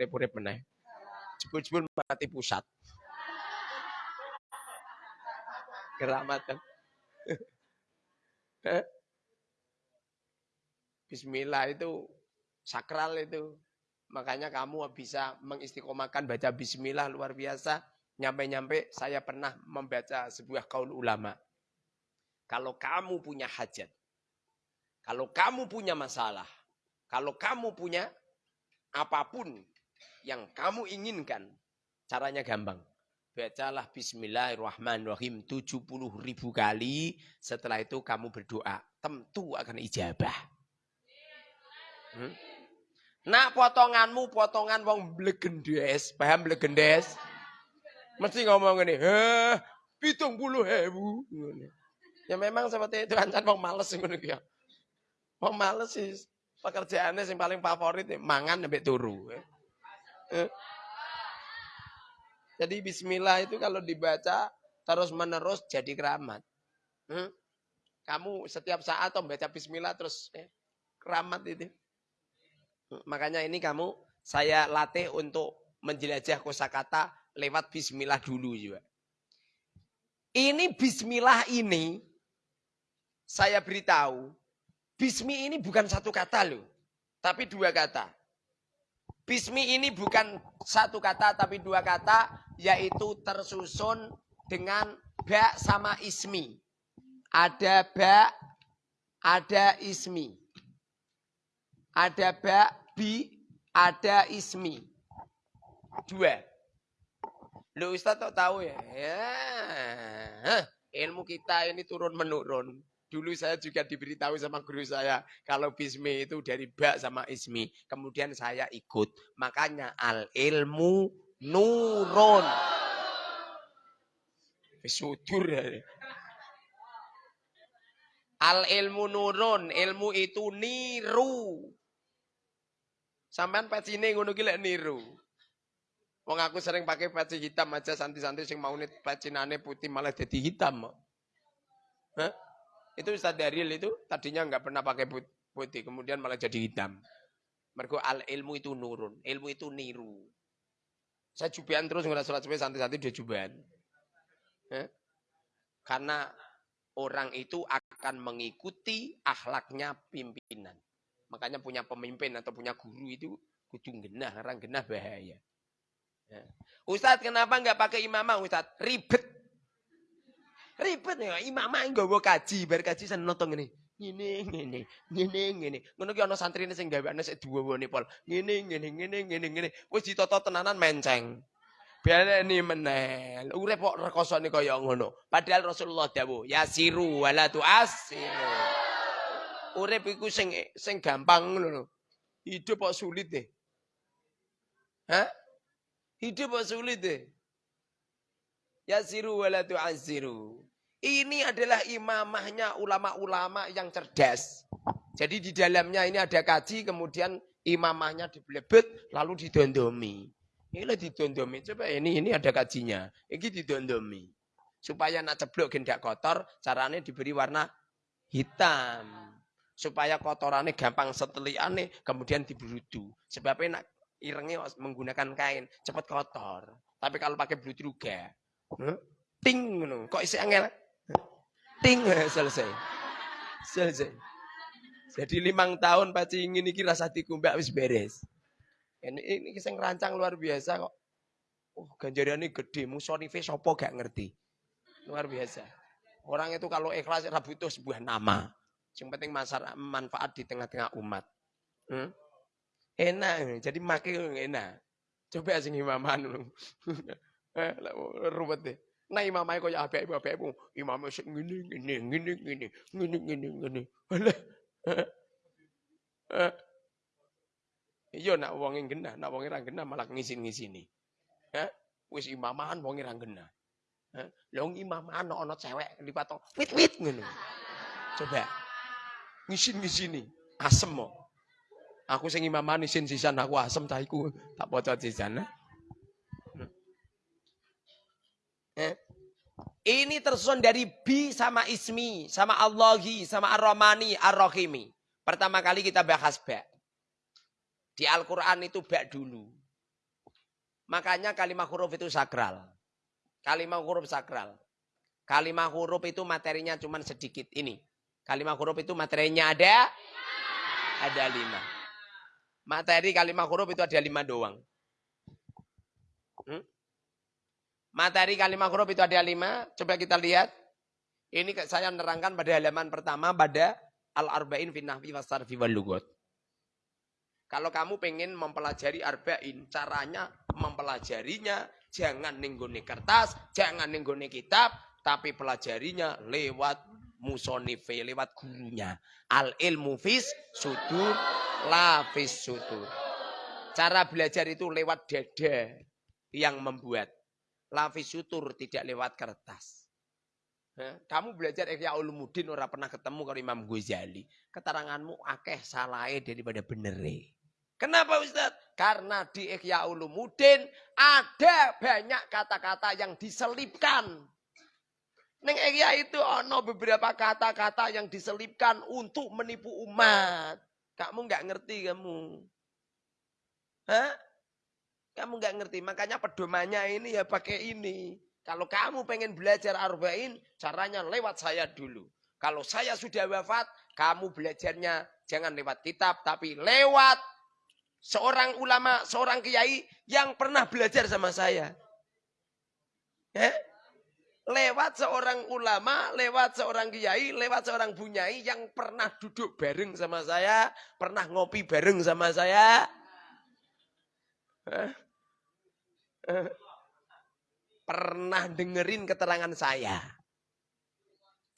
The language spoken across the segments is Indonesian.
urip-urip meneh. Jebul-jebul mati pusat. Keramatan. Bismillah itu sakral itu. Makanya kamu bisa mengistiqomahkan baca bismillah luar biasa. Nyampe-nyampe saya pernah membaca sebuah kaul ulama. Kalau kamu punya hajat, kalau kamu punya masalah, kalau kamu punya apa pun yang kamu inginkan, caranya gampang. Bacalah bismillahirrahmanirrahim 70 ribu kali. Setelah itu kamu berdoa. Tentu akan ijabah. Hmm? Nak potonganmu potongan wong blegendes. Paham blegendes? Mesti ngomong ini. Heh, pitung puluh hebu. Ya memang seperti itu. Ancan wong males. Ya. Wong males sih. Pekerjaannya yang paling favorit. Mangan sampai turu. Eh. Jadi bismillah itu kalau dibaca terus menerus jadi keramat. Hmm? Kamu setiap saat membaca bismillah terus eh, keramat itu. Hmm, makanya ini kamu saya latih untuk menjelajah kosakata lewat bismillah dulu juga. Ini bismillah ini saya beritahu, bismi ini bukan satu kata loh, tapi dua kata. Bismi ini bukan satu kata tapi dua kata yaitu tersusun dengan ba sama ismi. Ada ba, ada ismi. Ada ba, bi, ada ismi. Dua. Lu Ustaz tahu ya? Ya. Ilmu kita ini turun menurun. Dulu saya juga diberitahu sama guru saya kalau bismi itu dari ba sama ismi. Kemudian saya ikut. Makanya al ilmu nurun. Sudur ya. Al ilmu nurun, ilmu itu niru. Sampean pecine ngono ki niru. Wong aku sering pakai peci hitam aja santi-santi sing mau pecinane putih malah jadi hitam. Hah? Itu Ustaz Daril itu tadinya nggak pernah pakai putih, kemudian malah jadi hitam. Mereka al ilmu itu nurun, ilmu itu niru. Saya jubian terus nggak sholat subuh santai-santai dia jubian. Ya? Karena orang itu akan mengikuti akhlaknya pimpinan. Makanya punya pemimpin atau punya guru itu kudu genah, orang genah bahaya. Ya. Ustadz kenapa nggak pakai imamah Ustadz? Ribet. Ribet ya, imamah nggawa kaji, bar kaji sen nonton ngene. Ngene ngene, ngene ngene. Ngono ki ana santrine sing gaweane sik duwone pol. Ngene ngene ngene ngene ngene. Wis ditata tenanan menceng. Baleni meneh. Urip kok rekosane kaya ngono. Padahal Rasulullah dawuh, yasiru wala tu'asiru. Urip iku sing sing gampang ngono. Hidup kok sulit deh. Hah? Hidup kok sulit deh. Yasiru wala tu'asiru. Ini adalah imamahnya ulama-ulama yang cerdas. Jadi di dalamnya ini ada kaji, kemudian imamahnya dibelebet, lalu didondomi. Inilah didondomi. Coba ini ini ada kajinya. Ini didondomi. Supaya nak ceblok gendak kotor, caranya diberi warna hitam. Supaya kotorannya gampang seteliane, kemudian diberudu. Sebabnya nak irengnya menggunakan kain, cepat kotor. Tapi kalau pakai berudu juga. Ting, kok isi angel? Ting selesai. Selesai. Jadi limang tahun paci ingin ini rasa dikumbak wis beres. Ini ini kisah rancang luar biasa kok. Oh, ganjarannya gede, musonife sopo gak ngerti. Luar biasa. Orang itu kalau ikhlas ora butuh sebuah nama. Yang penting masyarakat manfaat di tengah-tengah umat. Hmm? Enak, jadi makin enak. Coba sing imaman. Eh, ruwet deh. Nah imamnya kaya apik-apikmu. Imamnya sik ngene ngene ngene ngene ngene ngene ngene. Iya nak wonge genah, nak wonge ra genah malah ngisin-ngisini. Ha? Wis imaman wonge ra genah. Ha? Lah imaman ana cewek lipat wit-wit ngono. Coba. Ngisin-ngisini, asem mo. Aku sing imaman isin sisan aku asem ta iku tak poco sisan. Eh? Ini tersusun dari bi sama ismi, sama Allahi, sama ar-Rahmani, ar-Rahimi. Pertama kali kita bahas ba. Di Al-Quran itu ba dulu. Makanya kalimat huruf itu sakral. Kalimat huruf sakral. Kalimat huruf itu materinya cuma sedikit ini. Kalimat huruf itu materinya ada? Ada lima. Materi kalimat huruf itu ada lima doang. Hmm? Materi kalimat huruf itu ada lima. Coba kita lihat. Ini saya nerangkan pada halaman pertama pada Al-Arba'in fi nahwi wasarfi wal lugot. Kalau kamu pengen mempelajari arba'in, caranya mempelajarinya jangan ninggone kertas, jangan ninggone kitab, tapi pelajarinya lewat musonife, lewat gurunya. Al ilmu fis sudur, la fis sudur. Cara belajar itu lewat dada yang membuat. La fis sutur tidak lewat kertas. Kamu belajar Ihya Ulumuddin ora pernah ketemu kalau Imam Ghazali. Keteranganmu akeh salahnya daripada benere. Kenapa Ustaz? Karena di Ihya Ulumuddin ada banyak kata-kata yang diselipkan. Neng Ihya itu ono beberapa kata-kata yang diselipkan untuk menipu umat. Kamu nggak ngerti kamu. Hah? Kamu nggak ngerti. Makanya pedomannya ini ya pakai ini. Kalau kamu pengen belajar arba'in, caranya lewat saya dulu. Kalau saya sudah wafat, kamu belajarnya jangan lewat kitab, tapi lewat seorang ulama, seorang kiai yang pernah belajar sama saya. Eh? Lewat seorang ulama, lewat seorang kiai, lewat seorang bunyai yang pernah duduk bareng sama saya, pernah ngopi bareng sama saya. Eh? Pernah dengerin keterangan saya.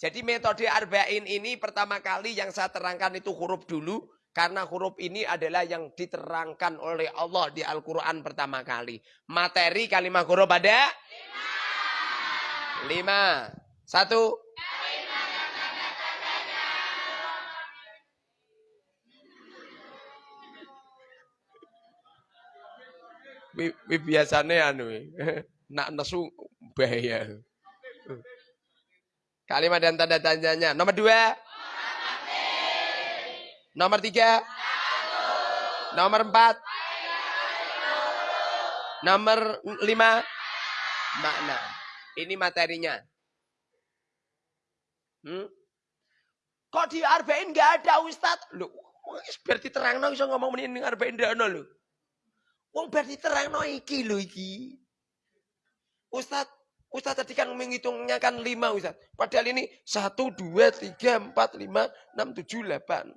Jadi metode arba'in ini pertama kali yang saya terangkan itu huruf dulu. Karena huruf ini adalah yang diterangkan oleh Allah di Al-Quran pertama kali. Materi kalimat huruf ada? Lima. Lima. Satu. Biasanya anu nak nesu bahaya. Kalimat dan tanda tanyanya. Nomor dua. Nomor tiga. Nomor empat. Nomor lima. Makna. Ini materinya. Hmm? Kok di Arba'in nggak ada Ustaz? Loh, berarti terang no bisa ngomong ini Arba'in ada loh. Wong terang no iki loh iki. Ustaz, Ustaz tadi kan menghitungnya kan lima Ustaz. Padahal ini satu, dua, tiga, empat, lima, enam, tujuh, delapan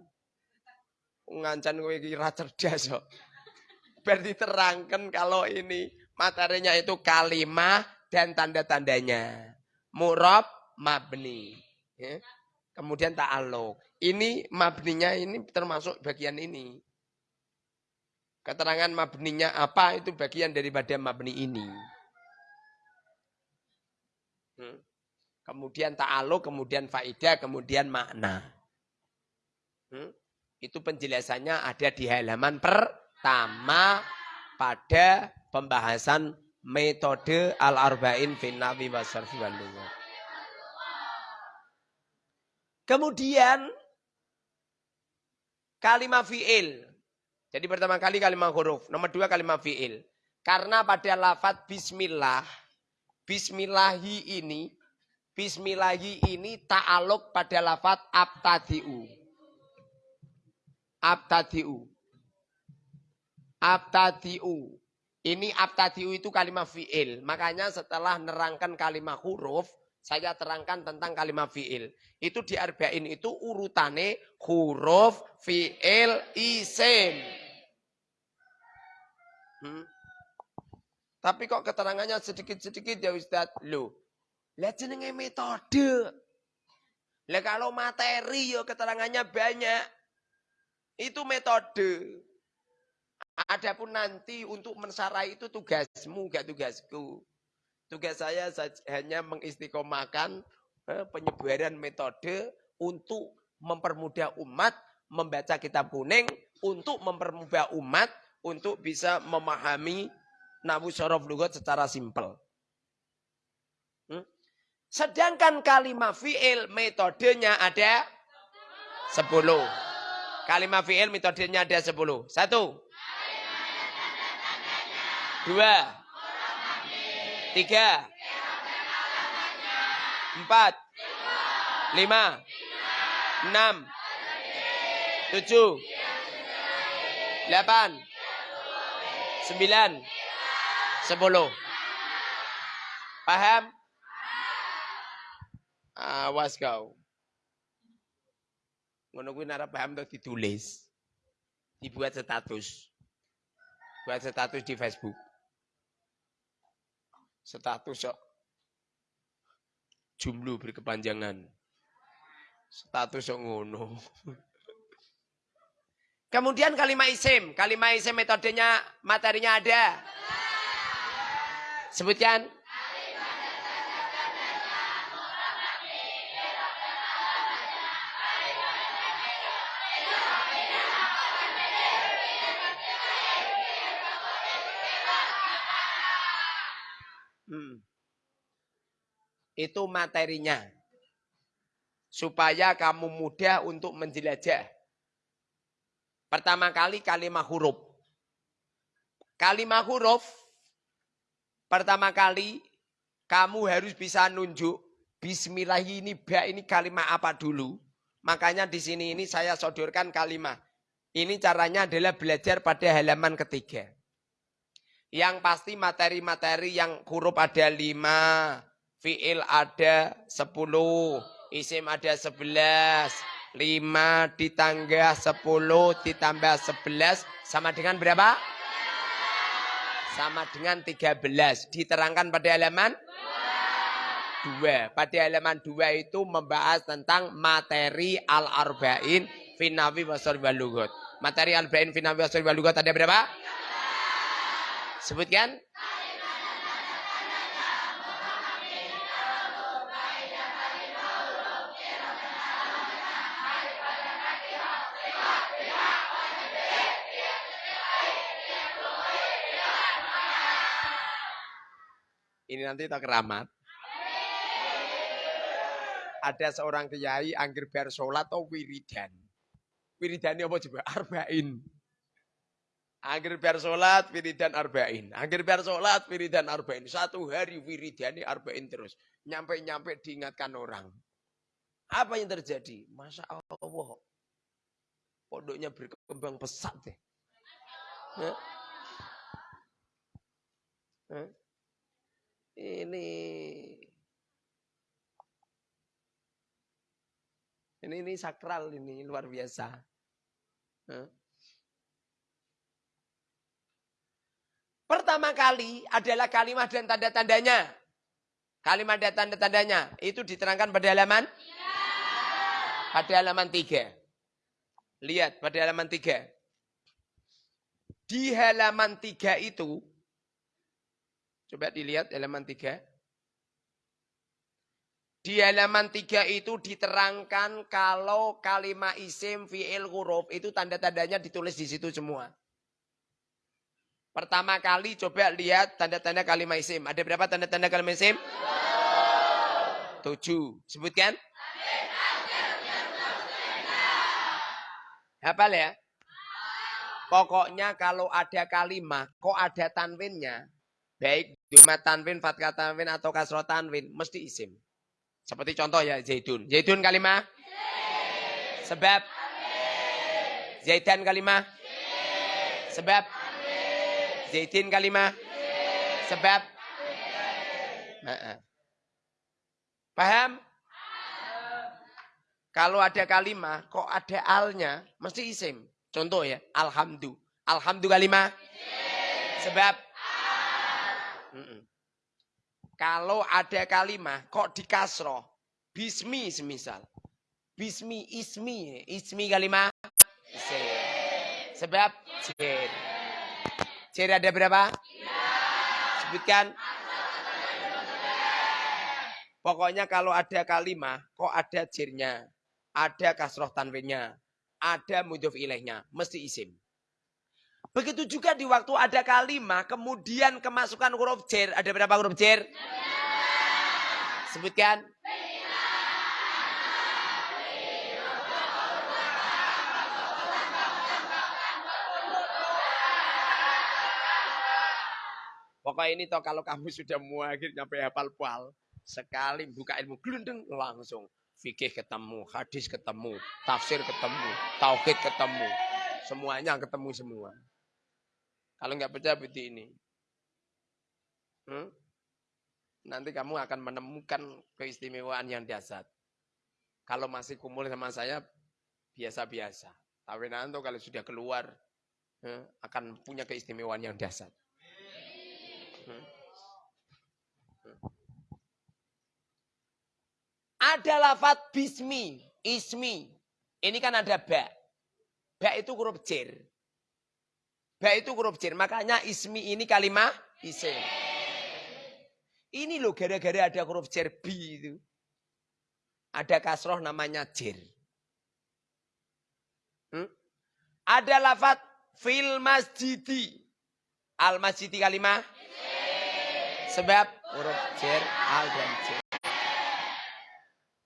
ngancan kowe iki ra cerdas kok. Berarti terangkan kalau ini materinya itu kalimah dan tanda-tandanya. Murab mabni. Ya. Kemudian ta'aluk. Ini mabninya ini termasuk bagian ini. Keterangan mabninya apa itu bagian daripada mabni ini. Hmm. Kemudian ta'aluk, kemudian faidah, kemudian makna. Hmm. Itu penjelasannya ada di halaman pertama pada pembahasan metode al-arba'in finnawi wasarfi wal Kemudian kalimat fi'il. Jadi pertama kali kalimat huruf. Nomor dua kalimat fi'il. Karena pada lafat bismillah. Bismillahi ini. Bismillahi ini ta'aluk pada lafat abtadi'u abtadiu. Abtadiu. Ini abtadiu itu kalimat fi'il. Makanya setelah nerangkan kalimat huruf, saya terangkan tentang kalimat fi'il. Itu di arba'in itu urutane huruf, fi'il, isim. Hmm. Tapi kok keterangannya sedikit-sedikit ya Ustaz? Loh, lihat jenenge metode. Lah kalau materi ya keterangannya banyak. Itu metode. Adapun nanti untuk mensarai itu tugasmu, gak tugasku. Tugas saya hanya mengistiqomahkan eh, penyebaran metode untuk mempermudah umat membaca kitab kuning, untuk mempermudah umat untuk bisa memahami nabu syaraf lugat secara simpel. Hmm? Sedangkan kalimat fi'il metodenya ada sepuluh. Kalimat fi'il metodenya ada sepuluh. Satu. Dua. Tiga. Empat. Lima. Enam. Tujuh. Delapan. Sembilan. Sepuluh. Paham? Awas kau. Ngono kuwi paham tuh ditulis. Dibuat status. Buat status di Facebook. Status sok jumlu berkepanjangan. Status sok ngono. Kemudian kalimat isim. Kalimat isim metodenya, materinya ada. Sebutkan. Hmm. Itu materinya. Supaya kamu mudah untuk menjelajah. Pertama kali kalimat huruf. Kalimat huruf pertama kali kamu harus bisa nunjuk bismillah ini ba ini kalimat apa dulu. Makanya di sini ini saya sodorkan kalimat. Ini caranya adalah belajar pada halaman ketiga. Yang pasti materi-materi yang huruf ada lima, fiil ada sepuluh, isim ada sebelas, lima ditambah sepuluh ditambah sebelas sama dengan berapa? Sama dengan tiga belas. Diterangkan pada halaman dua. Pada halaman dua itu membahas tentang materi al-arba'in finawi wasor walugot. Materi al-arba'in finawi wasor walugot ada berapa? Sebutkan. Ini nanti tak keramat. Ada seorang kiai angger bar sholat atau wiridan. Wiridan apa coba? Arba'in. Akhir biar sholat, wiridan arba'in. Akhir biar sholat, wiridan arba'in. Satu hari wiridani arba'in terus. Nyampe-nyampe diingatkan orang. Apa yang terjadi? Masya Allah. Pondoknya berkembang pesat deh. Ini ini ini sakral ini luar biasa. Hah? Pertama kali adalah kalimat dan tanda-tandanya. Kalimat dan tanda-tandanya itu diterangkan pada halaman pada halaman 3. Lihat pada halaman 3. Di halaman 3 itu coba dilihat halaman 3. Di halaman 3 itu diterangkan kalau kalimat isim fi'il huruf itu tanda-tandanya ditulis di situ semua. Pertama kali coba lihat tanda-tanda kalimat isim. Ada berapa tanda-tanda kalimat isim? Tujuh. Sebutkan. Hafal ya? Pokoknya kalau ada kalimat, kok ada tanwinnya, baik cuma tanwin, fatkah tanwin, atau kasro tanwin, mesti isim. Seperti contoh ya, Zaidun. Zaidun kalimat? Sebab? Zaidan kalimat? Sebab? Zaidin kalimah? Sebab? Paham? Kalau ada kalimah, kok ada alnya, mesti isim. Contoh ya, alhamdu. Alhamdu kalimah? Sebab? Kalau ada kalimah, kok di kasroh? Bismi semisal. Bismi, ismi. Ismi kalimah? Sebab? Jir. Ciri ada berapa? Sebutkan. Pokoknya kalau ada kalimah, kok ada jirnya, ada kasroh tanwinnya, ada mudhof ilaihnya, mesti isim. Begitu juga di waktu ada kalimah, kemudian kemasukan huruf jer. Ada berapa huruf jer? Sebutkan. Pokoknya ini toh kalau kamu sudah muakhir nyampe hafal pal. Sekali buka ilmu gelundeng langsung. Fikih ketemu, hadis ketemu, tafsir ketemu, tauhid ketemu. Semuanya ketemu semua. Kalau nggak percaya bukti ini. Hmm? Nanti kamu akan menemukan keistimewaan yang dasar. Kalau masih kumpul sama saya, biasa-biasa. Tapi nanti kalau sudah keluar, eh, akan punya keistimewaan yang dasar. Hmm. Hmm. Ada lafat bismi, ismi. Ini kan ada ba. Ba itu huruf jer. Ba itu huruf jer. Makanya ismi ini kalimat isim. Ini loh gara-gara ada huruf jer bi itu. Ada kasroh namanya jer. Hmm? Ada lafat fil masjidi. Al masjidi kalimah. Sebab huruf jer, al dan jer.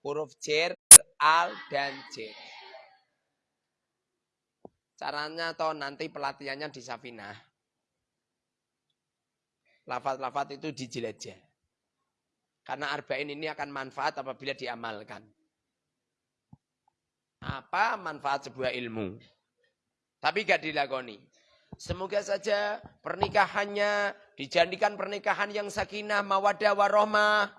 Huruf jer, al dan jer. Caranya atau nanti pelatihannya di Safinah. Lafat-lafat itu dijelajah. Karena arba'in ini akan manfaat apabila diamalkan. Apa manfaat sebuah ilmu? Tapi gak dilakoni. Semoga saja pernikahannya dijadikan pernikahan yang sakinah, mawadah, warohmah.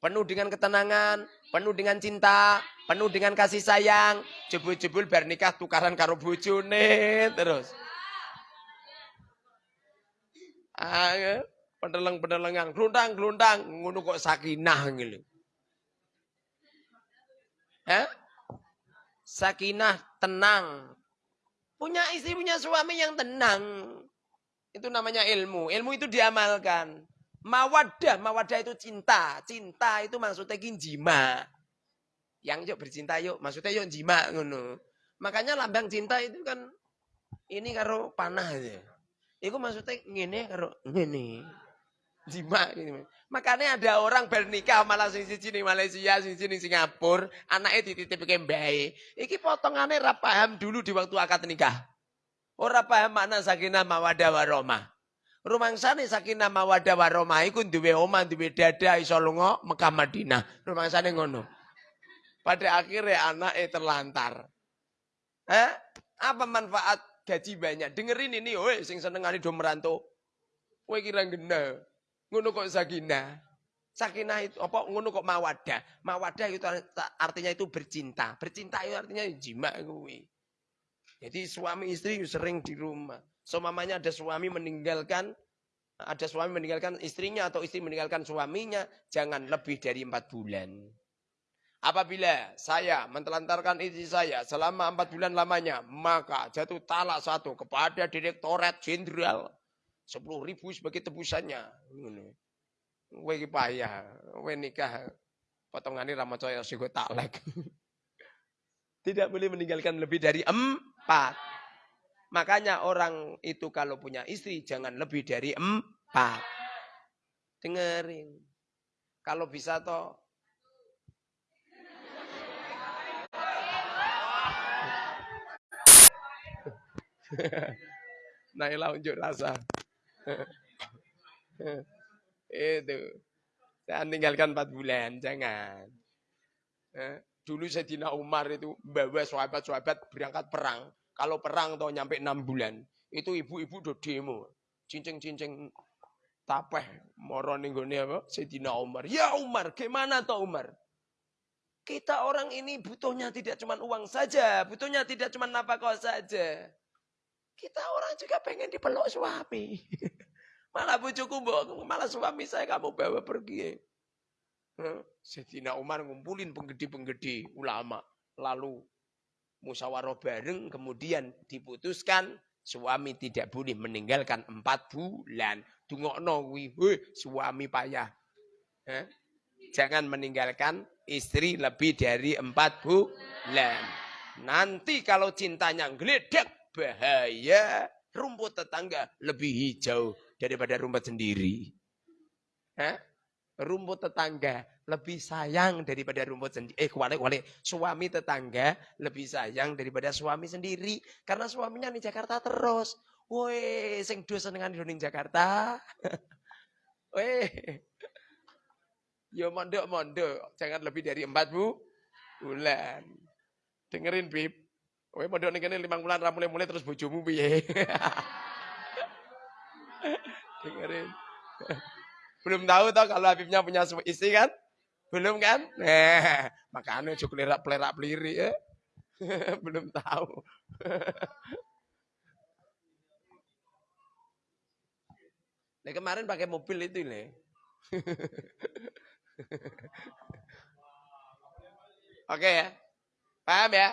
Penuh dengan ketenangan, penuh dengan cinta, penuh dengan kasih sayang. Jebul-jebul bernikah tukaran karo bojone terus. Ah, pendeleng-pendelengan, glundang-glundang, ngono kok sakinah gitu. Eh? Sakinah, tenang. Punya istri, punya suami yang tenang. Itu namanya ilmu. Ilmu itu diamalkan. Mawadah, mawadah itu cinta. Cinta itu maksudnya jima. Yang yuk bercinta yuk, maksudnya yuk jima ngono. Makanya lambang cinta itu kan ini karo panah aja. Itu maksudnya ngene karo ngene jima gitu. Makanya ada orang bernikah malah sing siji ning Malaysia, sing siji ning Singapura, anaknya dititipke mbae. Iki potongane ra paham dulu di waktu akad nikah. Ora paham makna sakinah mawadah warahmah. Rumangsane sakinah mawadah warahmah iku duwe omah, duwe dada iso lunga Mekah Madinah. Rumangsane ngono. Pada akhirnya anaknya terlantar. Eh? Apa manfaat gaji banyak? Dengerin ini, woi, sing senengane do merantau. Kowe kira genah. Ngono kok sakinah. Sakinah itu apa ngono kok mawadah. Mawadah itu artinya itu bercinta. Bercinta itu artinya jima kuwi. Jadi suami istri sering di rumah. So mamanya ada suami meninggalkan ada suami meninggalkan istrinya atau istri meninggalkan suaminya, jangan lebih dari empat bulan. Apabila saya mentelantarkan istri saya selama empat bulan lamanya, maka jatuh talak satu kepada direktorat jenderal. Sepuluh ribu sebagai tebusannya. Iki payah, kowe nikah potongane ra maca ya sing taklek. Tidak boleh meninggalkan lebih dari empat. Makanya orang itu kalau punya istri jangan lebih dari empat. Dengerin. Kalau bisa toh Naila unjuk rasa. itu. Saya tinggalkan empat bulan, jangan. Eh, dulu Sayyidina Umar itu bawa sahabat-sahabat berangkat perang. Kalau perang tuh nyampe enam bulan, itu ibu-ibu do demo. Cincing-cincing tapeh moro ning apa? Sayyidina Umar. Ya Umar, gimana toh Umar? Kita orang ini butuhnya tidak cuma uang saja, butuhnya tidak cuma nafkah saja. Kita orang juga pengen dipeluk suami. malah bujuku malah suami saya kamu bawa pergi. Sayyidina Umar ngumpulin penggede-penggede ulama. Lalu musyawarah bareng kemudian diputuskan suami tidak boleh meninggalkan empat bulan. Dungokno kuwi, suami payah. Jangan meninggalkan istri lebih dari empat bulan. Nanti kalau cintanya geledek bahaya rumput tetangga lebih hijau daripada rumput sendiri. Hah? Rumput tetangga lebih sayang daripada rumput sendiri. Eh, kuali-kuali. Suami tetangga lebih sayang daripada suami sendiri. Karena suaminya di Jakarta terus. Woi, sing do senengan ning Jakarta. Woi. Yo mondok mondok, jangan lebih dari empat bu bulan. Dengerin Bib. Woi mondok kene 5 bulan ra mulai-mulai terus bojomu piye? Dengerin. Belum tahu toh kalau Habibnya punya istri kan? Belum kan? Nah, makanya cukup lerak pelerak peliri ya. Belum tahu. Nah, kemarin pakai mobil itu nih. Oke ya. Paham ya?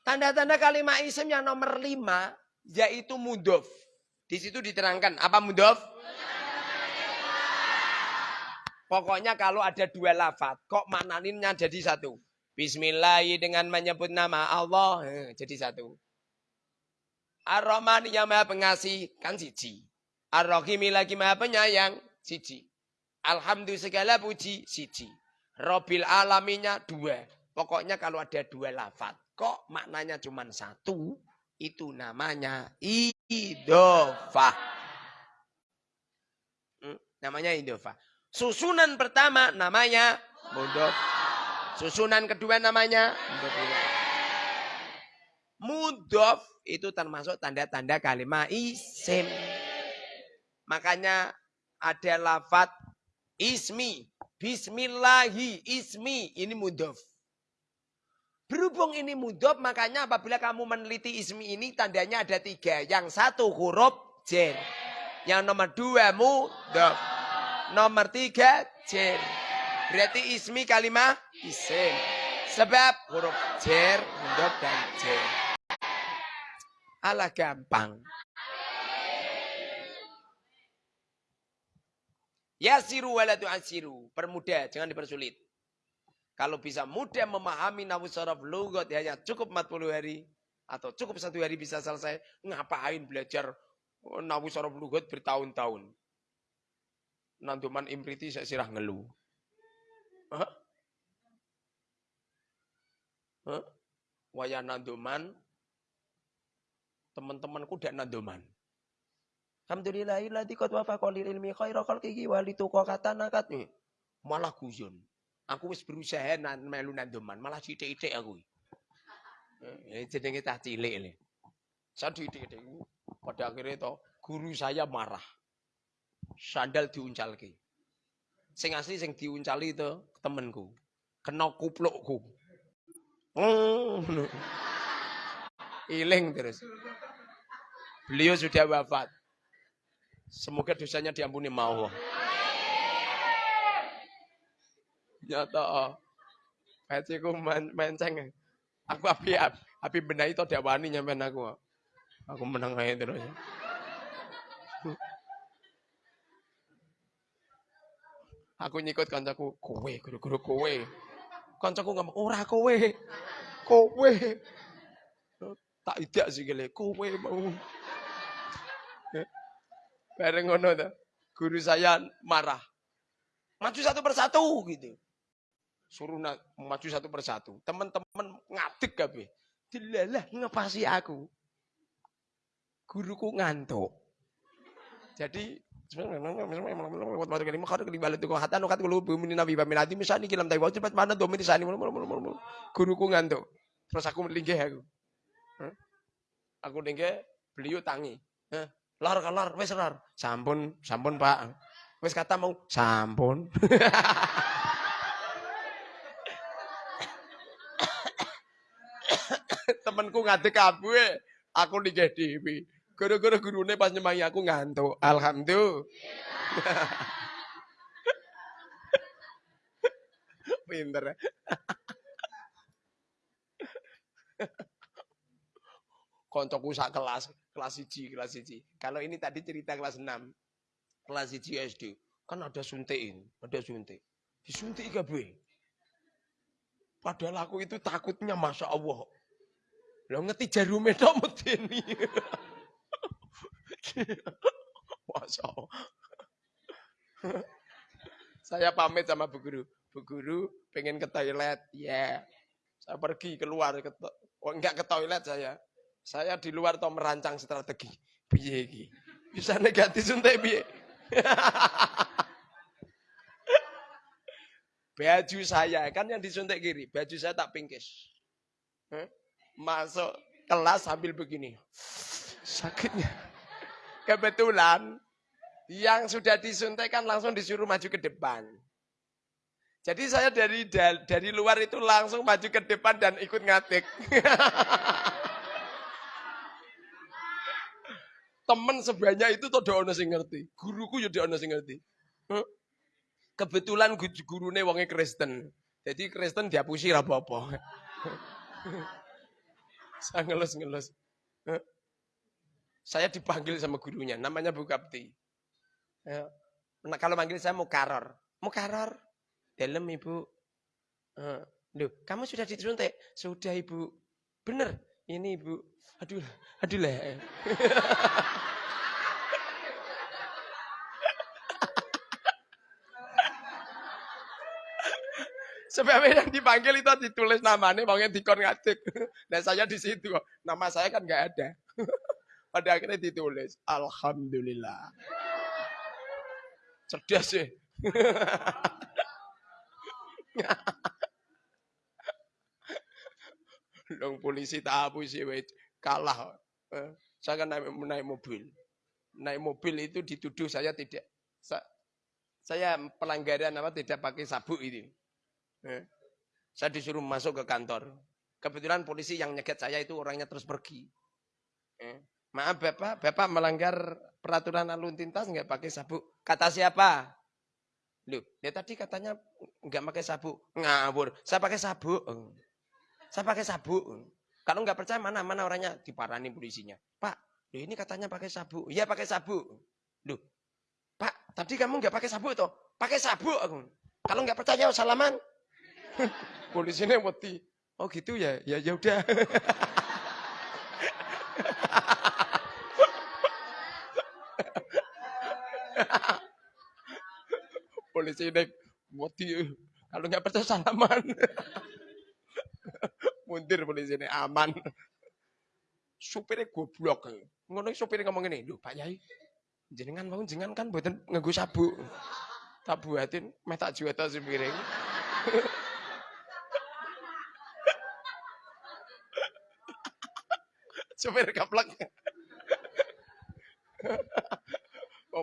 Tanda-tanda kalimat isim yang nomor lima yaitu mudof. Di situ diterangkan apa mudof? Pokoknya kalau ada dua lafat, kok maknaninnya jadi satu. Bismillah dengan menyebut nama Allah, jadi satu. Ar-Rahman yang maha pengasih, kan siji. Ar-Rahim lagi maha penyayang, siji. Alhamdulillah segala puji, siji. Robil alaminya dua. Pokoknya kalau ada dua lafat, kok maknanya cuma satu, itu namanya idofah. Hmm, namanya idofah. Susunan pertama namanya mudof. Susunan kedua namanya mudof. Mudof itu termasuk tanda-tanda kalimat isim. Makanya ada lafat ismi. Bismillahi ismi. Ini mudof. Berhubung ini mudof, makanya apabila kamu meneliti ismi ini tandanya ada tiga. Yang satu huruf jen. Yang nomor dua mudof. Nomor tiga, jer. Berarti ismi kalimah isim. Sebab huruf jer, mudhof dan jer. Alah gampang. Yasiru waladu asiru. Permudah, jangan dipersulit. Kalau bisa mudah memahami nawu sorof lugot hanya cukup 40 hari. Atau cukup satu hari bisa selesai. Ngapain belajar nawu sorof lugot bertahun-tahun. Nanduman imriti saya sirah ngelu. Hah? Hah? Waya nanduman, teman-temanku dak nanduman. Alhamdulillahilladzi qad wafaqa lil ilmi khaira khalqihi li kata nakat nih. Malah guyon. Aku wis berusaha nan melu nanduman, malah sithik-sithik aku. Eh, jenenge tah cilik le. Saya sithik-sithik. Pada akhirnya to guru saya marah sandal diuncalke. Sing asli sing diuncali itu temenku. Kena kuplukku. Hmm. Iling terus. Beliau sudah wafat. Semoga dosanya diampuni Allah. Nyata. Peciku menceng. Aku api api benahi to wani nyampean aku. Aku menang aja terus. Aku nyikut kancaku, kowe, guru-guru kowe. Kancaku ngomong, ora kowe. Kowe. Tak idak sih gile, kowe mau. Bareng ngono tuh. Guru saya marah. Maju satu persatu gitu. Suruh maju satu persatu. Teman-teman ngadeg kabeh. Dilalah ngepasi aku. Guruku ngantuk. Jadi Guruku ngantuk. Terus aku melinggih aku. Aku linggih, beliau tangi. Lor lor, wis lor. Sampun, sampun Pak. Wis kata mau sampun. Temenku ngadek kabeh, aku linggih dhewe. Gara-gara gurune pas nyemangi aku ngantuk. Alhamdulillah. Pinter. Koncoku sak kelas, kelas 1, kelas 1. Kalau ini tadi cerita kelas 6. Kelas 1 SD. Kan ada suntikin, ada suntik. Disuntik kabeh. Padahal aku itu takutnya Masya Allah. Lo ngerti jarume tok medeni. Masya. Saya pamit sama Bu Guru. Bu Guru pengen ke toilet. Ya. Yeah. Saya pergi keluar. Ke oh, enggak ke toilet saya. Saya di luar toh merancang strategi. Piye iki? Bisa negatif suntik piye? baju saya kan yang disuntik kiri, baju saya tak pingkis. Masuk kelas sambil begini. Sakitnya. Kebetulan yang sudah disuntik kan langsung disuruh maju ke depan. Jadi saya dari dari luar itu langsung maju ke depan dan ikut ngatik. Temen sebanyak itu tuh ono sing ngerti. Guruku ya ono sing ngerti. Kebetulan gurune wonge Kristen. Jadi Kristen dihapusi ra apa-apa. Saya ngelus-ngelus. Saya dipanggil sama gurunya, namanya Bu Kapti. Nah, kalau manggil saya Mukaror. Mukaror. Dalam ibu. Uh, Loh, kamu sudah disuntik? Sudah ibu. Bener. Ini ibu. Aduh, aduh lah. Sebab yang dipanggil itu ditulis namanya, makanya dikon ngatik. Dan saya di situ, nama saya kan nggak ada. Pada akhirnya ditulis, Alhamdulillah. Cerdas sih. Dong polisi tak apa sih, kalah. Eh, saya kan naik, naik mobil. Naik mobil itu dituduh saya tidak. Saya pelanggaran apa tidak pakai sabuk ini. Eh, saya disuruh masuk ke kantor. Kebetulan polisi yang nyeget saya itu orangnya terus pergi. Maaf Bapak, Bapak melanggar peraturan lalu lintas nggak pakai sabuk. Kata siapa? Loh, dia tadi katanya nggak pakai sabuk. Ngawur. Saya pakai sabuk. Saya pakai sabuk. Kalau nggak percaya mana mana orangnya diparani polisinya. Pak, loh ini katanya pakai sabuk. Iya pakai sabuk. Loh, Pak, tadi kamu nggak pakai sabuk toh? Pakai sabuk. Kalau nggak percaya salaman. Polisinya mati. Oh gitu ya, ya ya udah. Polisi ini mati. Kalau nggak percaya salaman. Muntir polisi ini aman. Supirnya goblok. Ngono supirnya ngomong ini, "Duh, Pak Yai, jenengan mau jenengan kan buatan nganggo sabuk." Tak buatin, meh tak juweta supirnya. Supir kaplek.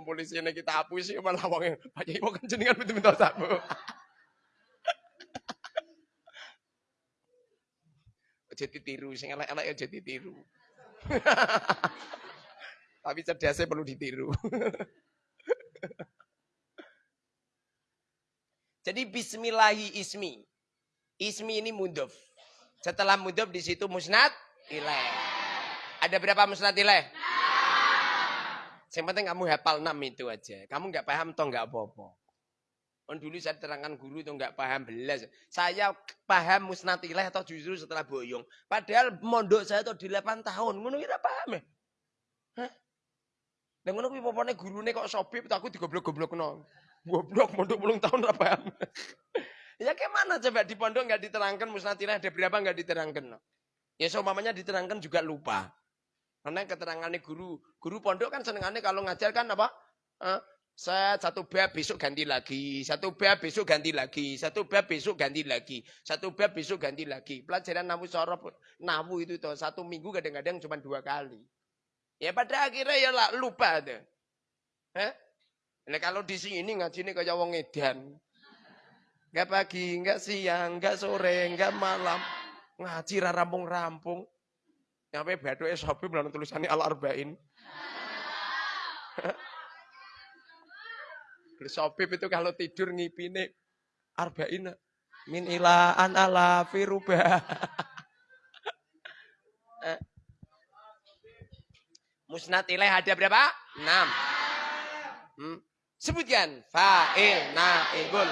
Polisi ini kita hapus sih malah wong Pak Yai mau kencengan betul-betul sabu. Jadi tiru, sing elek-elek ya jadi tiru. Tapi cerdasnya perlu ditiru. Jadi bismillahi ismi. Ismi ini mudhof. Setelah mudhof di situ musnad ilaih. Ada berapa musnad ilaih? Yang penting kamu hafal 6 itu aja. Kamu nggak paham toh nggak apa-apa. On dulu saya terangkan guru itu nggak paham belas. Saya paham musnad ilaih atau justru setelah boyong. Padahal mondok saya itu di 8 tahun. Ngono kira paham ya? Dan ngono kuwi popone gurune kok sobib aku digoblok-goblokno. Goblok mondok belum tahun apa paham. ya gimana coba di pondok nggak diterangkan musnad ilaih ada berapa nggak diterangkan. Ya seumpamanya diterangkan juga lupa. Karena keterangannya guru, guru pondok kan senengannya kalau ngajar kan apa? Eh, saya satu bab besok ganti lagi, satu bab besok ganti lagi, satu bab besok ganti lagi, satu bab besok ganti lagi. Pelajaran namu sorof, namu itu tuh satu minggu kadang-kadang cuma dua kali. Ya pada akhirnya ya lupa tuh. Eh? Nah, kalau di sini ngaji ini kayak wong edan. Enggak pagi, enggak siang, enggak sore, enggak malam. Ngaji rampung-rampung. Nyampe baduke sopi belum tulisannya al arba'in. Sopip itu kalau tidur ngipine arba'in min ilaan ala firuba. Eh. Musnad ilaih ada berapa? Enam. Hmm. Sebutkan. Fa'il, na'ibul.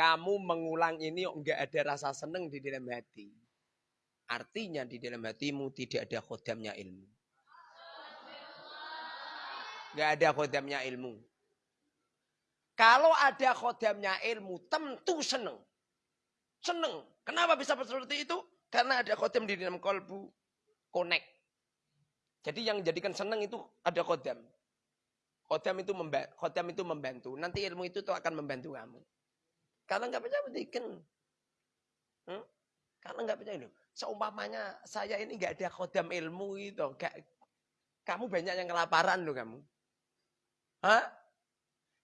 Kamu mengulang ini enggak ada rasa seneng di dalam hati. Artinya di dalam hatimu tidak ada khodamnya ilmu. Enggak ada khodamnya ilmu. Kalau ada khodamnya ilmu, tentu seneng. Seneng. Kenapa bisa seperti itu? Karena ada khodam di dalam kolbu. Connect. Jadi yang jadikan seneng itu ada khodam. Khodam itu, khodam itu membantu. Nanti ilmu itu tuh akan membantu kamu. Kalau nggak percaya buktikan. Hmm? Kalau nggak percaya loh. Seumpamanya saya ini nggak ada khodam ilmu itu. Gak, kamu banyak yang kelaparan loh kamu. Hah?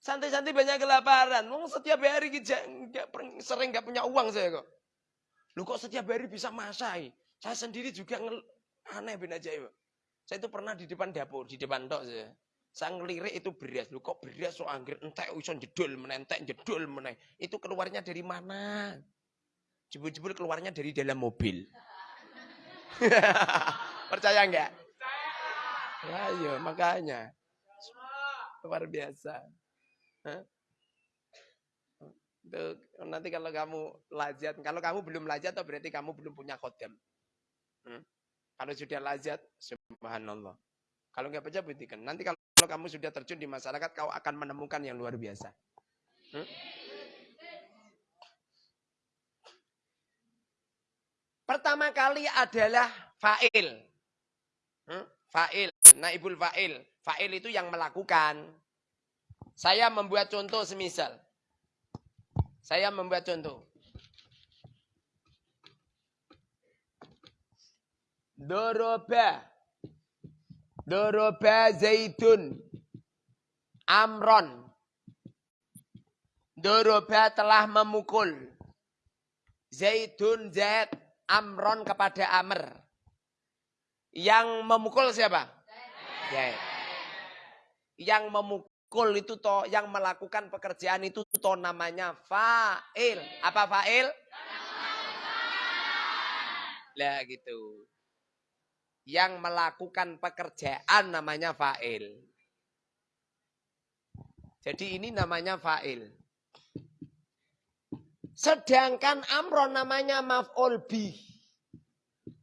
Santai-santai banyak kelaparan. Mau setiap hari gak, sering nggak punya uang saya kok. Lu kok setiap hari bisa masai? Saya sendiri juga ngel, aneh ben aja ya. Saya itu pernah di depan dapur, di depan tok saya. Saya ngelirik itu beras. Lu kok beras so anggir entek iso jedul menentek jedul meneh. Itu keluarnya dari mana? Jebul-jebul keluarnya dari dalam mobil. Percaya enggak? Percaya. Ya, makanya. Luar biasa. Hah? Itu, nanti kalau kamu lajat, kalau kamu belum lajat, berarti kamu belum punya khodam. Hmm? Kalau sudah lajat, subhanallah. Kalau nggak percaya buktikan. Nanti kalau kalau kamu sudah terjun di masyarakat, kau akan menemukan yang luar biasa. Hmm? Pertama kali adalah fa'il. Hmm? Fa'il, naibul fa'il. Fa'il itu yang melakukan. Saya membuat contoh semisal. Saya membuat contoh. Doroba Doroba Zaidun Amron. Doroba telah memukul. Zaidun Zaid Amron kepada Amr. Yang memukul siapa? Zaid. Yang memukul itu toh, yang melakukan pekerjaan itu toh namanya fa'il. Apa fa'il? Lah gitu yang melakukan pekerjaan namanya fa'il. Jadi ini namanya fa'il. Sedangkan amron namanya maf'ul bi.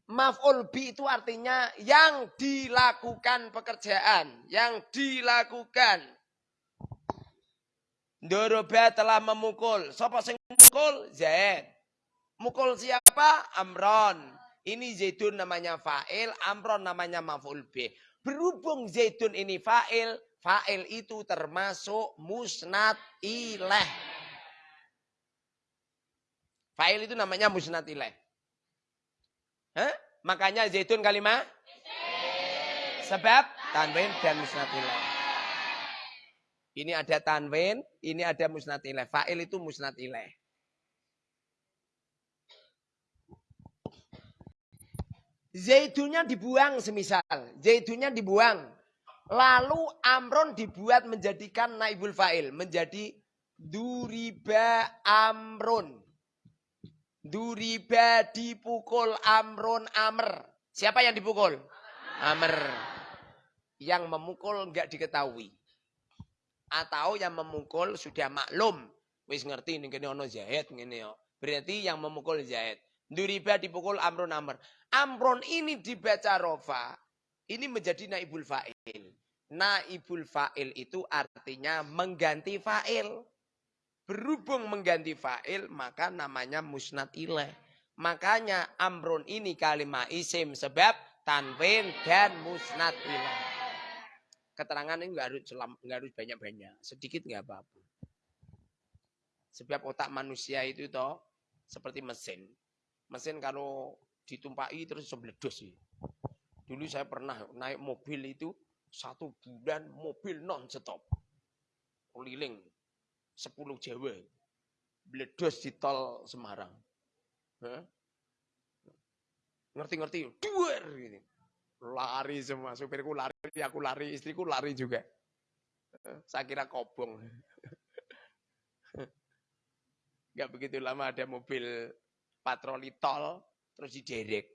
Maf'ul bi itu artinya yang dilakukan pekerjaan. Yang dilakukan. Doroba telah memukul. Siapa yang memukul? Zaid. Mukul siapa? Amron. Ini Zaidun namanya fa'il, Amron namanya maf'ul B. Berhubung Zaidun ini fa'il, fa'il itu termasuk musnad ilaih. Fa'il itu namanya musnad ilaih. Hah? Makanya Zaidun kalimat? Sebab tanwin dan musnad ilaih. Ini ada tanwin, ini ada musnad ilaih. Fa'il itu musnad ilaih. Zaidunnya dibuang semisal. Zaidunnya dibuang. Lalu Amron dibuat menjadikan naibul fa'il. Menjadi duriba Amron. Duriba dipukul Amron Amr. Siapa yang dipukul? Amr. Yang memukul enggak diketahui. Atau yang memukul sudah maklum. Wis ngerti ini kene ono Zaid ngene Berarti yang memukul Zaid. Duriba dipukul Amron Amr. Amron ini dibaca rofa. Ini menjadi naibul fa'il. Naibul fa'il itu artinya mengganti fa'il. Berhubung mengganti fa'il maka namanya musnad ilaih. Makanya amron ini kalimat isim sebab tanwin dan musnad ilaih. Keterangan ini nggak harus harus banyak-banyak, sedikit nggak apa-apa. Sebab otak manusia itu toh seperti mesin. Mesin kalau ditumpai terus sebledos sih. Dulu saya pernah naik mobil itu satu bulan mobil non stop. Keliling 10 Jawa. Bledos di tol Semarang. Ngerti-ngerti, duer gitu. Lari semua, supirku lari, aku lari, istriku lari juga. Saya kira kobong. Gak begitu lama ada mobil patroli tol, terus diderek.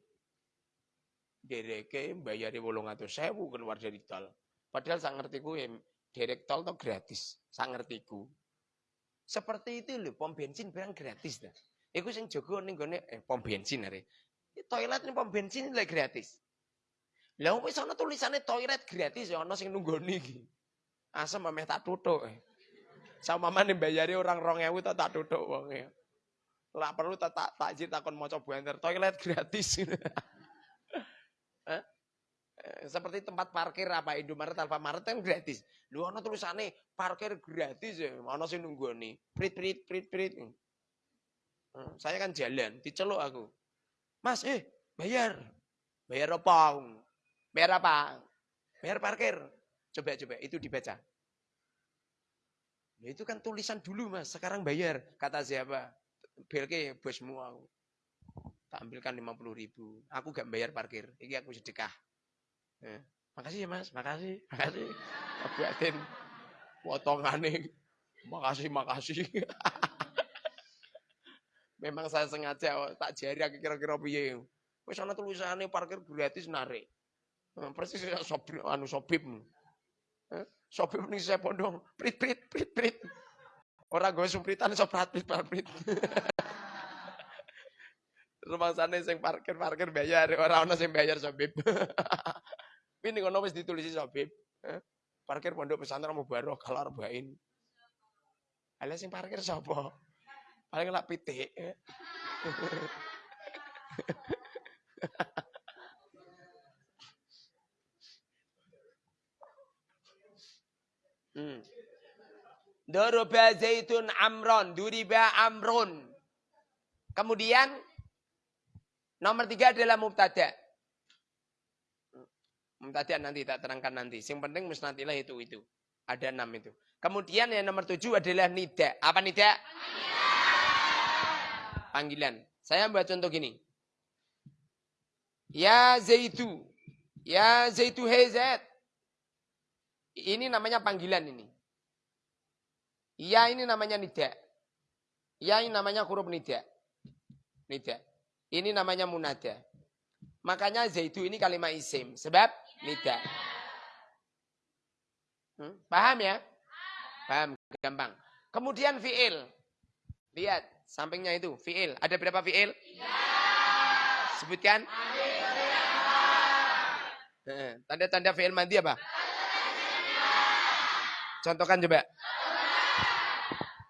Dereke atau sewu keluar dari tol. Padahal sang ngertiku ya derek tol itu gratis. Sang ngertiku. Seperti itu loh, pom bensin barang gratis dah. Iku sing jogo ning gone eh pom bensin are. Toilet ning pom bensin lek gratis. Lah wis ana tulisane toilet gratis ya ana sing nunggoni iki. Asem ameh tak tutuk. Eh. Sama mana bayari orang rong ewu tak duduk wong ya. Lah perlu tak tak takjil takon maca buanter toilet gratis. Seperti tempat parkir apa Indomaret, Alfamaret kan gratis. Lu ana parkir gratis ya. Ana sing nih Prit prit prit prit. Saya kan jalan, diceluk aku. Mas, eh, bayar. Bayar apa? Bayar apa? Bayar parkir. Coba coba itu dibaca. Nah, itu kan tulisan dulu mas, sekarang bayar. Kata siapa? Belke bosmu aku. Tak ambilkan 50 ribu. Aku gak bayar parkir. Ini aku sedekah. Ya. Makasih ya mas, makasih, makasih. Buatin potongan Makasih, makasih. Memang saya sengaja tak jari kira-kira piye. Wis ana tulisane parkir gratis narik. Nah, persis sopir anu sopip. Eh, ning saya pondong, prit prit prit prit. Ora gue sumpritan soprat prit prit. Rumah sana sing parkir-parkir bayar, orang ana sing bayar sopip. Ini ngono wis ditulisi Habib. Eh? Parkir pondok pesantren mau baru kalau arba'in. Ala sing parkir sapa? Paling lak pitik. Hmm. Doroba zaitun amron, duriba amrun. Kemudian nomor tiga adalah mubtada. Tadi nanti tak terangkan nanti. Yang penting musnadilah itu itu. Ada enam itu. Kemudian yang nomor tujuh adalah nida. Apa nida? Panggilan. Saya buat contoh gini. Ya Zaitu. Ya Zaitu Hezet. Ini namanya panggilan ini. Ya ini namanya nida. Ya ini namanya huruf nida. Nida. Ini namanya munada. Makanya Zaitu ini kalimat isim. Sebab nida. Hmm? Paham ya? Paham, gampang. Kemudian fi'il. Lihat, sampingnya itu, fi'il. Ada berapa fi'il? Sebutkan. Tanda-tanda fi'il mandi apa? Contohkan coba.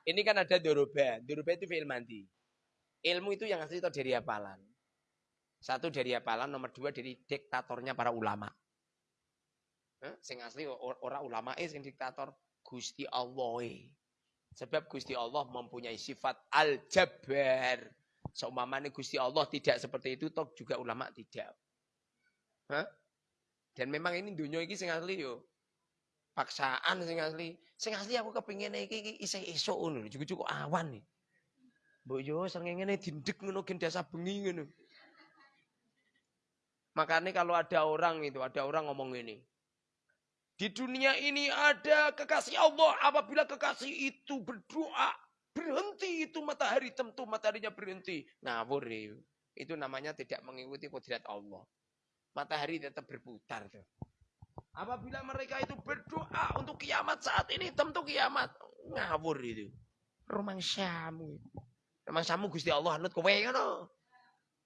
Ini kan ada doroba. Doroba itu fi'il mandi. Ilmu itu yang asli itu dari hafalan. Satu dari hafalan, nomor dua dari diktatornya para ulama. Eh, sing asli orang ulama eh sing diktator Gusti Allah. Sebab Gusti Allah mempunyai sifat al-jabbar. Seumpamanya Gusti Allah tidak seperti itu, toh juga ulama tidak. Hah? Dan memang ini dunia ini sing asli yo. Paksaan sing asli. Sing asli aku kepingin iki iki isih esuk ngono, cukup-cukup awan nih. Mbok yo srengenge dindek ngono gen dasa bengi ngono. Makanya kalau ada orang itu, ada orang ngomong ini. Di dunia ini ada kekasih Allah. Apabila kekasih itu berdoa, berhenti itu matahari tentu mataharinya berhenti. Ngawur ya. Itu namanya tidak mengikuti kodrat Allah. Matahari tetap berputar tuh. Apabila mereka itu berdoa untuk kiamat saat ini tentu kiamat. Ngawur itu. Romang Syamu. Romang Syamu Gusti Allah anut kowe ngono.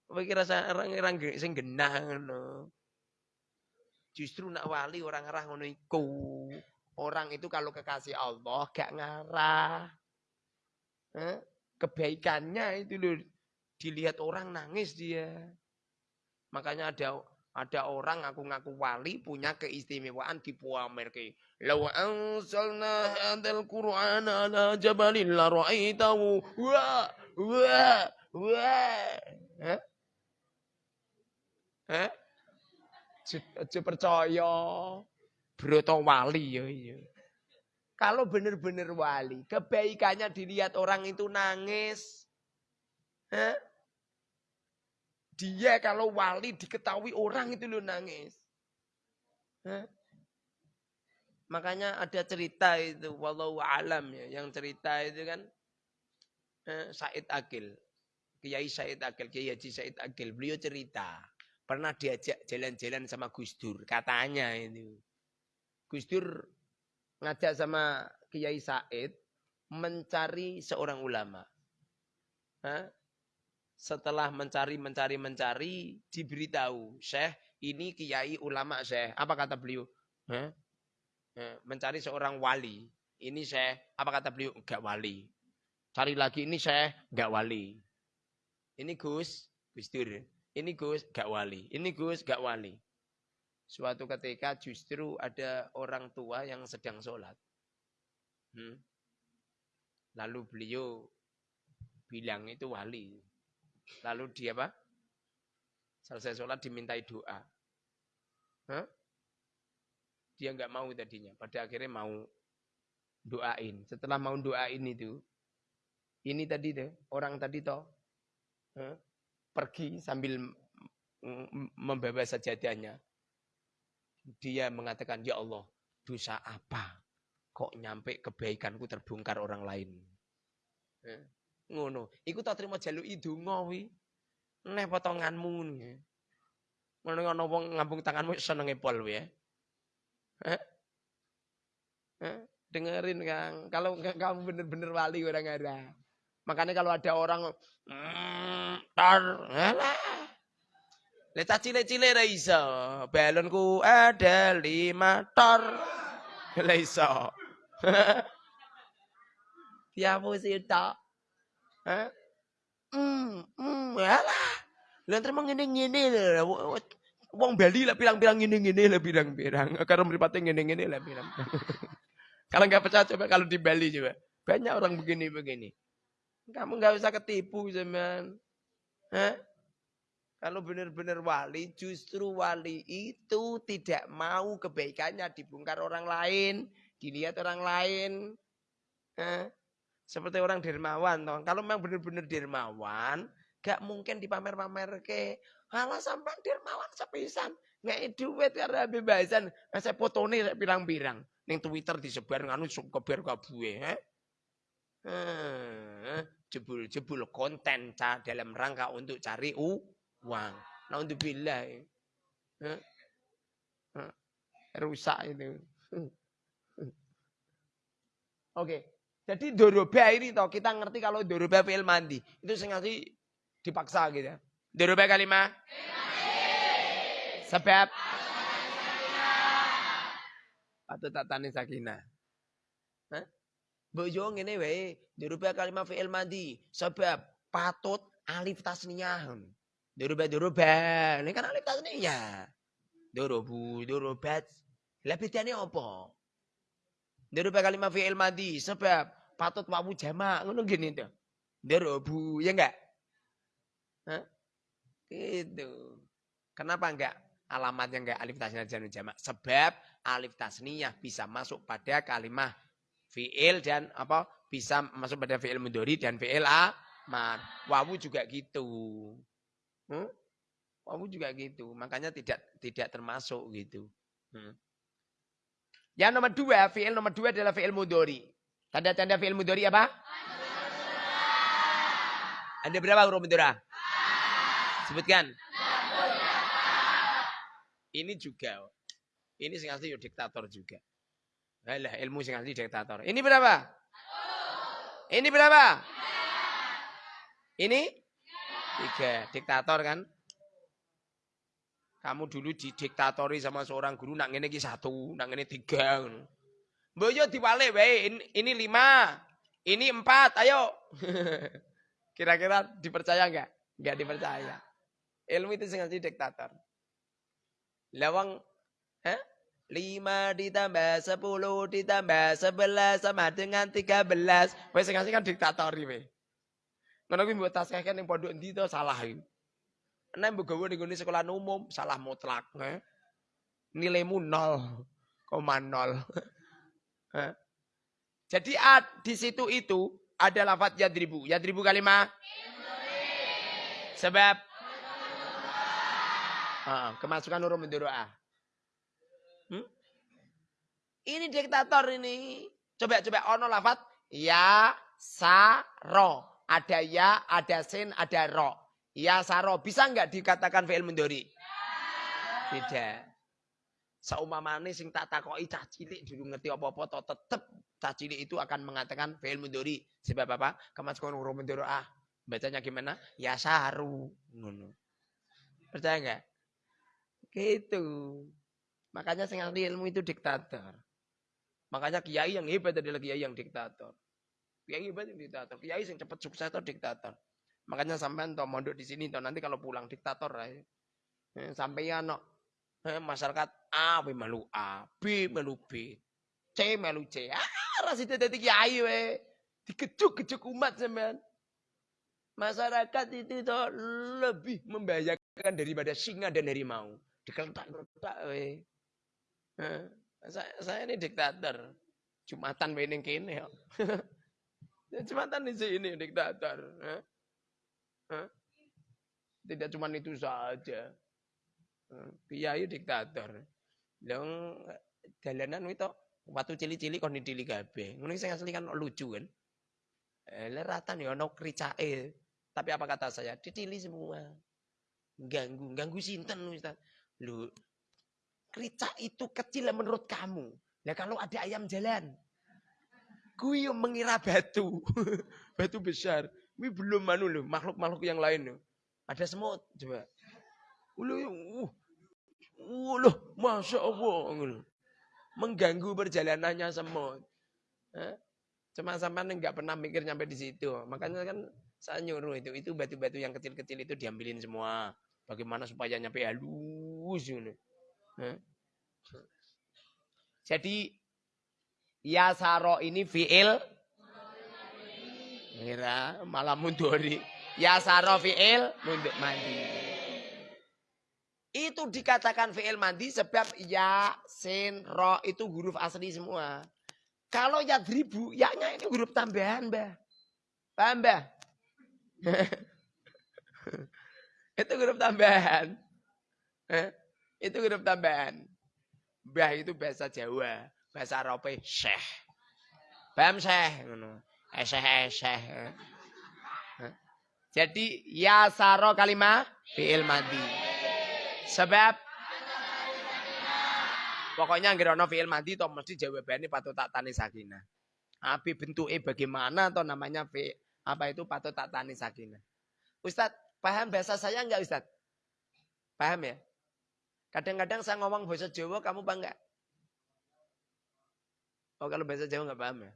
Kowe kira orang-orang sing genah ngono. Justru nak wali orang ngarah ngono iku. Orang itu kalau kekasih Allah gak ngarah. Kebaikannya itu loh dilihat orang nangis dia. Makanya ada ada orang ngaku-ngaku wali punya keistimewaan di Puamerke. Law anzalna hadzal Qur'ana ala jabalin la ra'aitahu wa wa wa. Eh? Eh? Aja percaya. Broto wali ya iya. Kalau benar-benar wali, kebaikannya dilihat orang itu nangis. Hah? Dia kalau wali diketahui orang itu lo nangis. Hah? Makanya ada cerita itu, walau alam ya, yang cerita itu kan eh, Said Akil. Kiai Said Akil, Kiai Haji Said Akil, beliau cerita. Pernah diajak jalan-jalan sama Gus Dur, katanya itu. Gus Dur ngajak sama Kiai Said mencari seorang ulama. Hah? Setelah mencari, mencari, mencari, diberitahu, Syekh, ini Kiai ulama Syekh. Apa kata beliau? Hah? Mencari seorang wali. Ini saya, apa kata beliau? Enggak wali. Cari lagi ini saya, enggak wali. Ini Gus, Gus. Ini Gus, enggak wali. Ini Gus, enggak wali. Suatu ketika justru ada orang tua yang sedang sholat. Hmm? Lalu beliau bilang itu wali. Lalu dia apa? Selesai sholat dimintai doa. Hah? Dia nggak mau tadinya. Pada akhirnya mau doain. Setelah mau doain itu, ini tadi tuh orang tadi toh huh? pergi sambil membawa sajadahnya. Dia mengatakan, Ya Allah, dosa apa? Kok nyampe kebaikanku terbongkar orang lain? Eh, ngono. Iku tak terima jaluk itu ngowi. Neh potonganmu ngono. Ngono ngono wong ngambung tanganmu senenge pol ya. Eh? Dengerin Kang, kalau kamu bener-bener wali orang ada. Makanya kalau ada orang mm, tar, alah. Leta cile-cile ra iso. Balonku ada lima tor. Lah iso. Tiamu sih tak. Hah? Hmm, hmm, alah. Lah terima ngene-ngene lho. Wong Bali lah bilang-bilang ngene-ngene lah bilang-bilang. Karena meripatnya ngene-ngene lah bilang. kalau nggak percaya coba kalau di Bali coba. Banyak orang begini-begini. Kamu nggak usah ketipu zaman. Hah? Kalau benar-benar wali, justru wali itu tidak mau kebaikannya dibongkar orang lain, dilihat orang lain. Hah? Seperti orang dermawan. Toh. Kalau memang benar-benar dermawan, gak mungkin dipamer-pamer ke Halah sampai dermawan sepisan. Nggak duit karena bebasan. Nah, saya foto nih saya bilang-bilang. Ning Twitter disebar nganu kebar kabue. Eh? Jebul-jebul konten ca dalam rangka untuk cari uang. Nah untuk bila. Eh? Rusak itu. Oke. Jadi doroba ini toh kita ngerti kalau doroba fi'il mandi. Itu sengaja dipaksa gitu ya. Dirubah kalimah? Sebab? Atau tak tani sakinah? Hah? Bojo ngene wae, dirubah kalimat fi'il madi. Sebab patut alif tasniyah. Dirubah dirubah. Ini kan alif tasniyah. Durubu, durubat. Lah bedane apa? Dirubah kalimat fi'il madi. Sebab patut wawu jamak. Ngono gini tuh. Durubu, ya enggak? Hah? Itu. Kenapa enggak alamatnya enggak alif tasniyah dan jamak? Sebab alif tasniyah bisa masuk pada kalimat fiil dan apa? Bisa masuk pada fiil mudori dan fiil amar. Wawu juga gitu. Hmm? Wawu juga gitu. Makanya tidak tidak termasuk gitu. Hmm. Yang nomor dua, fiil nomor dua adalah fiil mudori. Tanda-tanda fiil mudori apa? Ada berapa huruf mudora? Sebutkan. Ini juga. Ini sing asli diktator juga. Alah, ilmu sing asli diktator. Ini berapa? Ini berapa? Ini? Tiga. Diktator kan? Kamu dulu didiktatori sama seorang guru, nak iki satu, nak ngene tiga. Boyo diwale wae, ini lima, ini empat, ayo. Kira-kira dipercaya enggak? Enggak dipercaya. Ilmu itu sengaja diktator. Lawang, eh? Lima ditambah sepuluh ditambah sebelas sama dengan tiga belas. Wes sengaja kan diktator ini. Gue buat tas kan yang pondok endi itu salah ini. Nek mbok gawe ning sekolah umum salah mutlak, eh? Nilaimu nol, koma nol. Jadi di situ itu ada lafaz yadribu. Yadribu kalimat Sebab kemasukan huruf mendoa. Hmm? Ini diktator ini. Coba coba ono lafat ya sa ro. Ada ya, ada sin, ada ro. Ya sa ro. Bisa nggak dikatakan fi'il mendori? Tidak. Saumamane sing tak takoki cah cilik dulu ngerti apa-apa to tetep cah cilik itu akan mengatakan fi'il mendori. Sebab apa? Kemasukan huruf mendoa. Bacanya gimana? Ya saru. Percaya nggak? Gitu. Makanya sing ahli ilmu itu diktator. Makanya kiai yang hebat adalah kiai yang diktator. Kiai hebat yang diktator. Kiai yang cepat sukses itu diktator. Makanya sampai toh mondok di sini toh nanti kalau pulang diktator ya. Sampai ya no, eh, masyarakat A melu A, B melu B, C melu C. Ah, rasida dadi kiai we. Dikejuk-kejuk umat sampean. Masyarakat itu toh lebih membahayakan daripada singa dan harimau. Dikeletak-keletak we. Eh, saya, saya ini diktator. Jumatan we ning kene kok. Jumatan di sini diktator. Tidak cuma itu saja. Kiai diktator. Dong dalanan itu waktu cili-cili kon dili kabeh. Ngono sing asli kan lucu kan. Eh rata nih ono kricake. Tapi apa kata saya? Dicili semua. Ganggu, ganggu sinten Ustaz. Lu kricak itu kecil menurut kamu. Nah kalau ada ayam jalan, kui mengira batu, batu besar. Ini belum manu loh, makhluk-makhluk yang lain loh. Ada semut, coba. Ulu, uh, uh, loh, masya Allah, mengganggu perjalanannya semut. Eh? Cuma sampai nggak pernah mikir nyampe di situ. Makanya kan saya nyuruh itu, itu batu-batu yang kecil-kecil itu diambilin semua. Bagaimana supaya nyampe halus. Jadi ya saro ini fiil Mira malah munduri. Ya saro fiil mundur mandi. Itu dikatakan fiil mandi sebab ya, sin, ro itu huruf asli semua. Kalau ya ribu, ya-nya ini huruf tambahan, Mbah. Paham, Mbah? itu huruf tambahan. itu huruf tambahan. Mbah itu bahasa Jawa, bahasa Arabe syekh. Paham syekh ngono. Syekh syekh. Jadi ya saro kalimah fi'il madi. Sebab pokoknya nggak ono fi'il madi to mesti jawabannya patut tak tani sakinah. Tapi bentuknya bagaimana atau namanya fi apa itu patut tak tani sakinah. Ustadz, paham bahasa saya enggak Ustadz? Paham ya? Kadang-kadang saya ngomong bahasa Jawa, kamu bangga? Oh kalau bahasa Jawa nggak paham ya?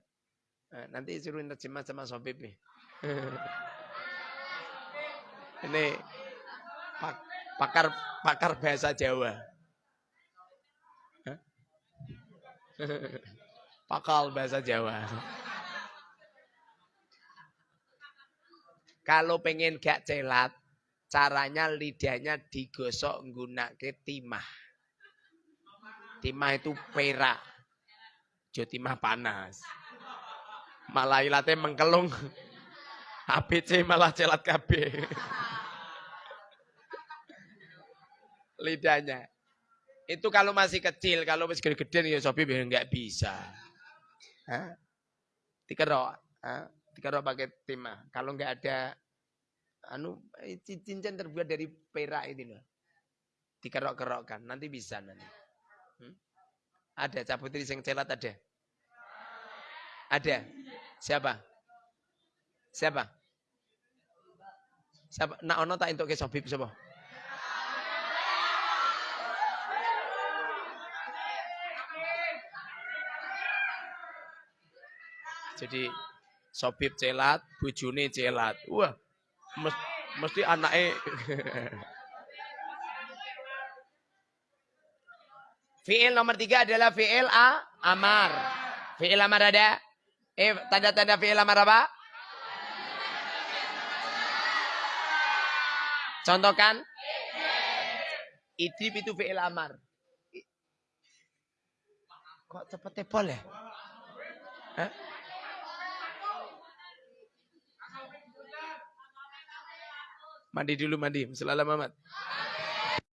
Nah, nanti suruh terjemah sama Sobib nih. Ini pak, pakar pakar bahasa Jawa. Pakal bahasa Jawa. Kalau pengen gak celat, Caranya lidahnya digosok nggunake timah. Timah itu perak. Jo timah panas. Malah ilate mengkelung. ABC malah celat KB. Lidahnya. Itu kalau masih kecil, kalau masih gede-gede ya sopi nggak bisa. Hah? Dikerok, Hah? dikerok pakai timah. Kalau nggak ada anu eh, cincin terbuat dari perak ini loh. Dikerok-kerokkan, nanti bisa nanti. Hmm? Ada cabutri sing celat ada? Ada. Siapa? Siapa? Siapa? Nak ono tak untuk ke sobib siapa? Jadi sobib celat, bujune celat. Wah, mesti anaknya Fi'il nomor tiga adalah fi'il a amar. Fi'il amar ada? Eh, tanda-tanda fi'il amar apa? Contohkan. Idrib itu fi'il amar. Kok cepet tepol ya? Hah? Mandi dulu mandi. Selalu Muhammad.